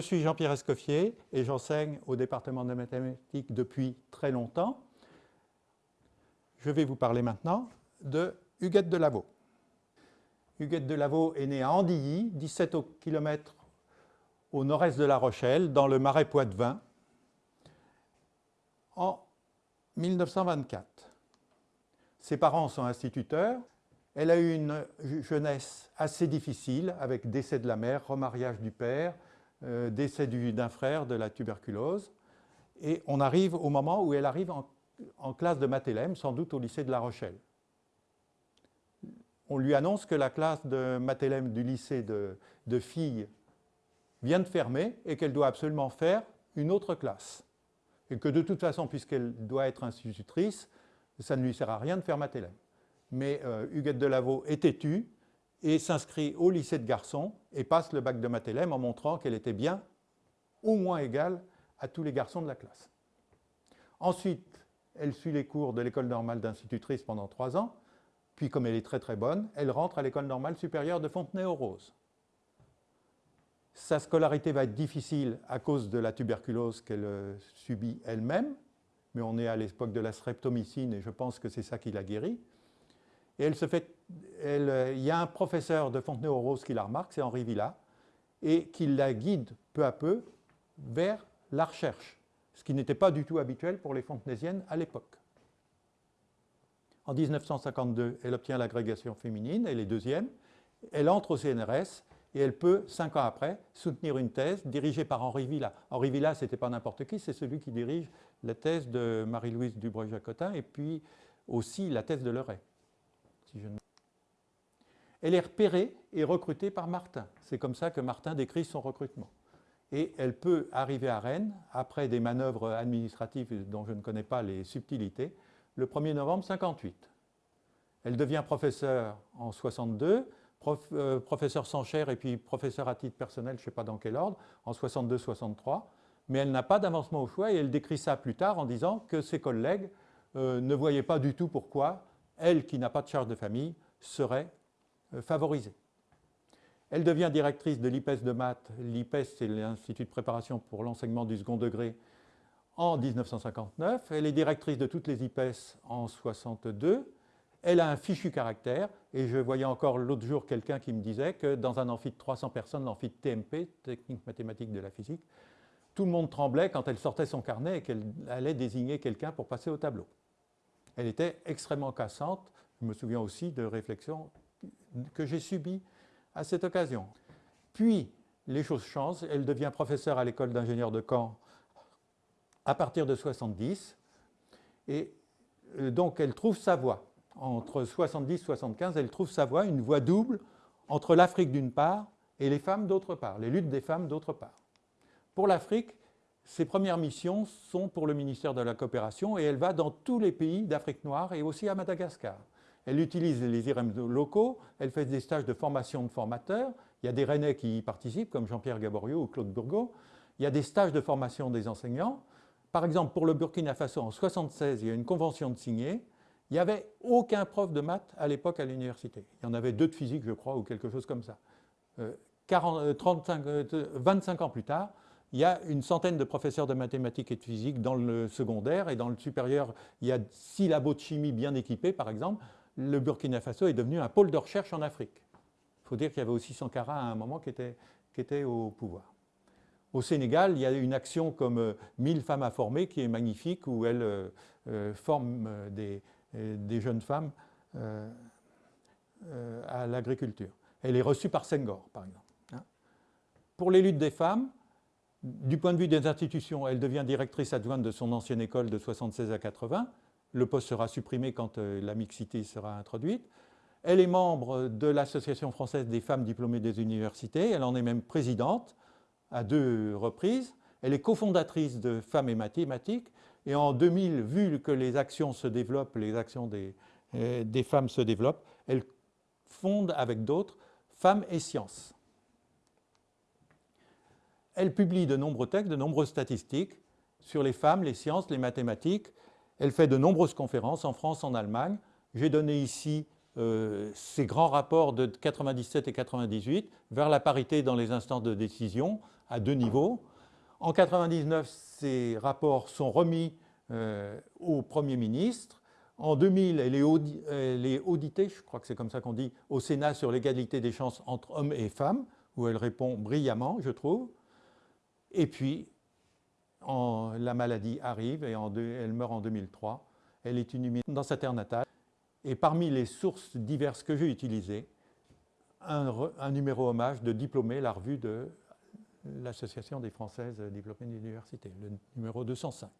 suis Jean-Pierre Escoffier et j'enseigne au département de mathématiques depuis très longtemps. Je vais vous parler maintenant de Huguette de Lavaux. Huguette de Lavaux est née à Andilly, 17 km au nord-est de La Rochelle, dans le marais Poitevin, en 1924. Ses parents sont instituteurs. Elle a eu une jeunesse assez difficile, avec décès de la mère, remariage du père, euh, décès d'un frère de la tuberculose. Et on arrive au moment où elle arrive en, classe de Mathélème, sans doute au lycée de La Rochelle. On lui annonce que la classe de Mathélème du lycée de, filles vient de fermer et qu'elle doit absolument faire une autre classe. Et que de toute façon, puisqu'elle doit être institutrice, ça ne lui sert à rien de faire Mathélème. Mais euh, Huguette Lavaux est têtue et s'inscrit au lycée de garçons et passe le bac de Mathélème en montrant qu'elle était bien au moins égale à tous les garçons de la classe. Ensuite, elle suit les cours de l'école normale d'institutrice pendant trois ans, puis comme elle est très très bonne, elle rentre à l'école normale supérieure de Fontenay-aux-Roses. Sa scolarité va être difficile à cause de la tuberculose qu'elle euh, subit elle-même, mais on est à l'époque de la streptomycine et je pense que c'est ça qui l'a guérie. Et elle se fait, euh, il y a un professeur de Fontenay-aux-Roses qui la remarque, c'est Henri Villa, et qui la guide peu à peu vers la recherche, ce qui n'était pas du tout habituel pour les fontenaisiennes à l'époque. En 1952, elle obtient l'agrégation féminine, elle est deuxième, elle entre au CNRS et elle peut, cinq ans après, soutenir une thèse dirigée par Henri Villa. Henri Villa, ce n'était pas n'importe qui, c'est celui qui dirige la thèse de Marie-Louise Dubreuil-Jacotin et puis aussi la thèse de Leray. Elle est repérée et recrutée par Martin. C'est comme ça que Martin décrit son recrutement. Et elle peut arriver à Rennes, après des manœuvres administratives dont je ne connais pas les subtilités, le 1er novembre 58. Elle devient professeure en 62, euh, professeur sans chaire et puis professeur à titre personnel, je ne sais pas dans quel ordre, en 62-63, mais elle n'a pas d'avancement au choix et elle décrit ça plus tard en disant que ses collègues euh, ne voyaient pas du tout pourquoi elle, qui n'a pas de charge de famille, serait favorisée. Elle devient directrice de l'IPES de maths. L'IPES, c'est l'Institut de préparation pour l'enseignement du second degré en 1959. Elle est directrice de toutes les IPES en 62. Elle a un fichu caractère, et je voyais encore l'autre jour quelqu'un qui me disait que dans un amphi de 300 personnes, l'amphi de TMP, Technique mathématique de la physique, tout le monde tremblait quand elle sortait son carnet et qu'elle allait désigner quelqu'un pour passer au tableau. Elle était extrêmement cassante, je me souviens aussi de réflexions que j'ai subies à cette occasion. Puis, les choses changent, elle devient professeure à l'école d'ingénieurs de Caen à partir de 70, et euh, donc elle trouve sa voie entre 70 et 75, elle trouve sa voie, une voie double entre l'Afrique d'une part et les femmes d'autre part, les luttes des femmes d'autre part. Pour l'Afrique, ses premières missions sont pour le ministère de la Coopération et elle va dans tous les pays d'Afrique noire et aussi à Madagascar. Elle utilise les IRM locaux, elle fait des stages de formation de formateurs, il y a des Rennais qui y participent comme Jean-Pierre Gaborio ou Claude Burgot, il y a des stages de formation des enseignants. Par exemple, pour le Burkina Faso, en 1976, il y a une convention de signer il n'y avait aucun prof de maths à l'époque à l'université. Il y en avait deux de physique, je crois, ou quelque chose comme ça. 25 euh, euh, ans plus tard, il y a une centaine de professeurs de mathématiques et de physique dans le secondaire et dans le supérieur, il y a six labos de chimie bien équipés, par exemple. Le Burkina Faso est devenu un pôle de recherche en Afrique. Il faut dire qu'il y avait aussi Sankara à un moment qui était, qui était au pouvoir. Au Sénégal, il y a une action comme 1000 euh, femmes à former qui est magnifique, où elles forment des, des jeunes femmes euh, euh, à l'agriculture. Elle est reçue par Senghor, par exemple. Hein. Pour les luttes des femmes, du point de vue des institutions, elle devient directrice adjointe de son ancienne école de 76 à 80. Le poste sera supprimé quand euh, la mixité sera introduite. Elle est membre de l'Association française des femmes diplômées des universités. Elle en est même présidente à deux reprises. Elle est cofondatrice de Femmes et mathématiques. Et en 2000, vu que les actions se développent, les actions des, euh, des femmes se développent, elle fonde avec d'autres Femmes et Sciences. Elle publie de nombreux textes, de nombreuses statistiques sur les femmes, les sciences, les mathématiques. Elle fait de nombreuses conférences en France, en Allemagne. J'ai donné ici euh, ces grands rapports de 97 et 98 vers la parité dans les instances de décision à deux niveaux. En 1999, ces rapports sont remis euh, au Premier ministre. En 2000, elle est, auditée, je crois que c'est comme ça qu'on dit, au Sénat sur l'égalité des chances entre hommes et femmes, où elle répond brillamment, je trouve. Et puis, la maladie arrive et elle meurt en 2003. Elle est inhumée dans sa terre natale. Et parmi les sources diverses que j'ai utilisées, un, numéro hommage de diplômé, la revue de l'Association des Françaises diplômées d'université, le numéro 205.